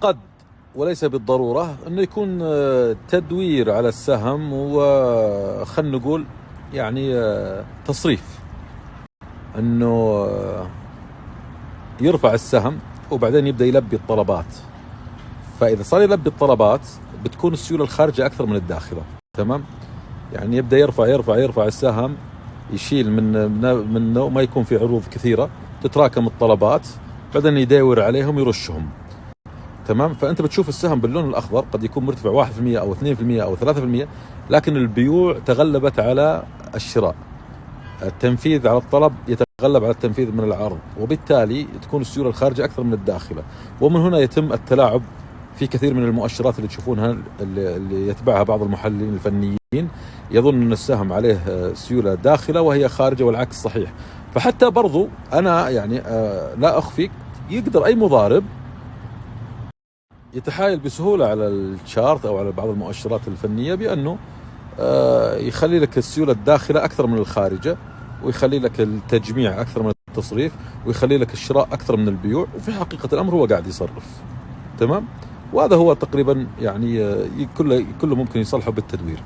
قد وليس بالضرورة أنه يكون آه، تدوير على السهم وخلنا نقول يعني آه، تصريف. أنه آه، يرفع السهم وبعدين يبدأ يلبي الطلبات. فإذا صار يلبي الطلبات بتكون السيولة الخارجة أكثر من الداخلة. تمام؟ يعني يبدأ يرفع يرفع يرفع السهم يشيل من من ما يكون في عروض كثيرة تتراكم الطلبات بعدين يداور عليهم يرشهم. تمام؟ فأنت بتشوف السهم باللون الأخضر قد يكون مرتفع 1% أو 2% أو 3% لكن البيوع تغلبت على الشراء. التنفيذ على الطلب يتغلب على التنفيذ من العرض وبالتالي تكون السيولة الخارجه أكثر من الداخلة. ومن هنا يتم التلاعب في كثير من المؤشرات اللي تشوفونها اللي يتبعها بعض المحللين الفنيين. يظن أن السهم عليه سيولة داخلة وهي خارجة والعكس صحيح. فحتى برضو أنا يعني آه، لا أخفيك يقدر أي مضارب يتحايل بسهولة على الشارت أو على بعض المؤشرات الفنية بأنه آه، يخلي لك السيولة الداخلة أكثر من الخارجة ويخلي لك التجميع أكثر من التصريف ويخلي لك الشراء أكثر من البيوع وفي حقيقة الأمر هو قاعد يصرف. تمام؟ وهذا هو تقريبا يعني آه، كله كله ممكن يصلحه بالتدوير.